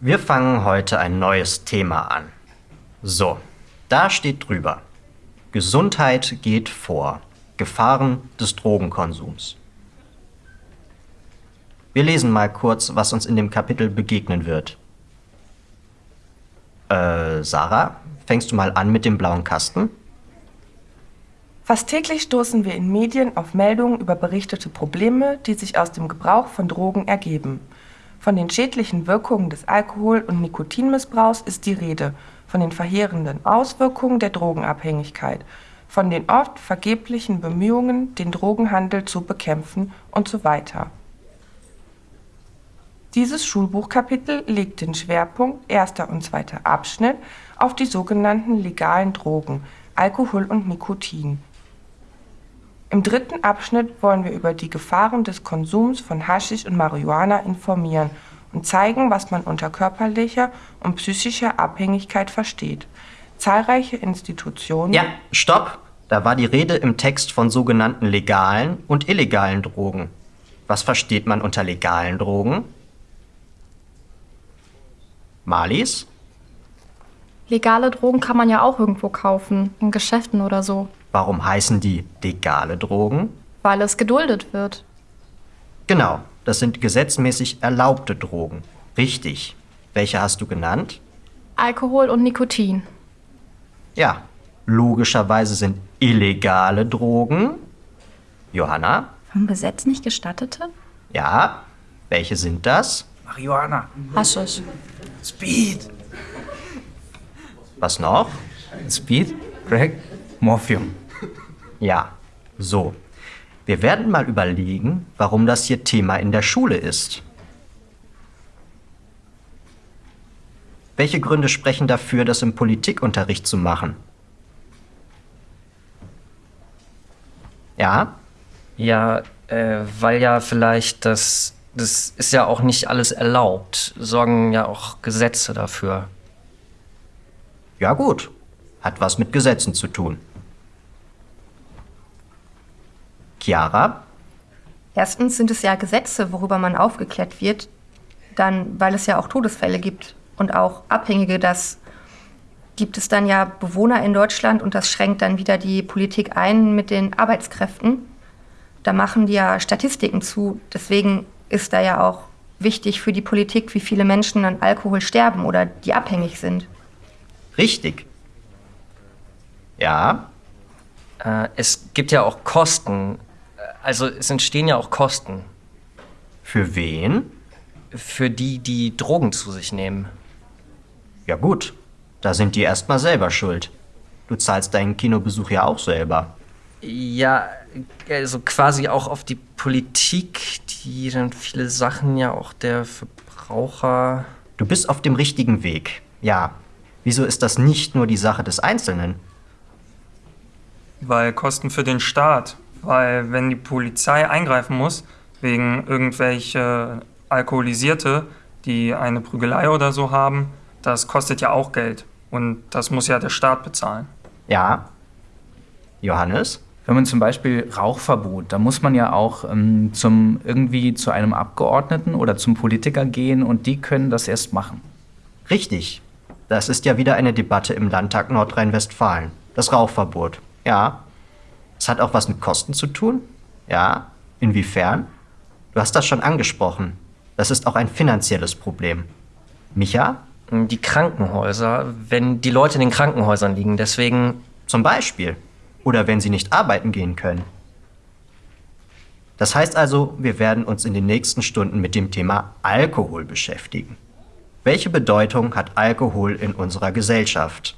Wir fangen heute ein neues Thema an. So, da steht drüber. Gesundheit geht vor. Gefahren des Drogenkonsums. Wir lesen mal kurz, was uns in dem Kapitel begegnen wird. Äh, Sarah, fängst du mal an mit dem blauen Kasten? Fast täglich stoßen wir in Medien auf Meldungen über berichtete Probleme, die sich aus dem Gebrauch von Drogen ergeben. Von den schädlichen Wirkungen des Alkohol- und Nikotinmissbrauchs ist die Rede, von den verheerenden Auswirkungen der Drogenabhängigkeit, von den oft vergeblichen Bemühungen, den Drogenhandel zu bekämpfen und so weiter. Dieses Schulbuchkapitel legt den Schwerpunkt erster und zweiter Abschnitt auf die sogenannten legalen Drogen, Alkohol und Nikotin. Im dritten Abschnitt wollen wir über die Gefahren des Konsums von Haschisch und Marihuana informieren und zeigen, was man unter körperlicher und psychischer Abhängigkeit versteht. Zahlreiche Institutionen. Ja, stopp! Da war die Rede im Text von sogenannten legalen und illegalen Drogen. Was versteht man unter legalen Drogen? Malis? Legale Drogen kann man ja auch irgendwo kaufen, in Geschäften oder so. Warum heißen die legale Drogen? Weil es geduldet wird. Genau, das sind gesetzmäßig erlaubte Drogen. Richtig. Welche hast du genannt? Alkohol und Nikotin. Ja, logischerweise sind illegale Drogen. Johanna? Vom Gesetz nicht gestattete? Ja. Welche sind das? Marihuana. Haschisch. Speed. Was noch? Speed, Crack, Morphium. Ja, so. Wir werden mal überlegen, warum das hier Thema in der Schule ist. Welche Gründe sprechen dafür, das im Politikunterricht zu machen? Ja? Ja, äh, weil ja vielleicht das, das ist ja auch nicht alles erlaubt, sorgen ja auch Gesetze dafür. Ja gut, hat was mit Gesetzen zu tun. Chiara? Erstens sind es ja Gesetze, worüber man aufgeklärt wird, dann, weil es ja auch Todesfälle gibt und auch Abhängige, das gibt es dann ja Bewohner in Deutschland und das schränkt dann wieder die Politik ein mit den Arbeitskräften. Da machen die ja Statistiken zu. Deswegen ist da ja auch wichtig für die Politik, wie viele Menschen an Alkohol sterben oder die abhängig sind. Richtig. Ja? Äh, es gibt ja auch Kosten. Also es entstehen ja auch Kosten. Für wen? Für die, die Drogen zu sich nehmen. Ja gut, da sind die erstmal selber schuld. Du zahlst deinen Kinobesuch ja auch selber. Ja, also quasi auch auf die Politik, die dann viele Sachen ja auch der Verbraucher. Du bist auf dem richtigen Weg. Ja. Wieso ist das nicht nur die Sache des Einzelnen? Weil Kosten für den Staat. Weil wenn die Polizei eingreifen muss, wegen irgendwelche Alkoholisierte, die eine Prügelei oder so haben, das kostet ja auch Geld. Und das muss ja der Staat bezahlen. Ja. Johannes? Wenn man zum Beispiel Rauchverbot, da muss man ja auch ähm, zum, irgendwie zu einem Abgeordneten oder zum Politiker gehen und die können das erst machen. Richtig. Das ist ja wieder eine Debatte im Landtag Nordrhein-Westfalen. Das Rauchverbot. Ja. Es hat auch was mit Kosten zu tun? Ja. Inwiefern? Du hast das schon angesprochen. Das ist auch ein finanzielles Problem. Micha? Die Krankenhäuser, wenn die Leute in den Krankenhäusern liegen, deswegen. Zum Beispiel. Oder wenn sie nicht arbeiten gehen können. Das heißt also, wir werden uns in den nächsten Stunden mit dem Thema Alkohol beschäftigen. Welche Bedeutung hat Alkohol in unserer Gesellschaft?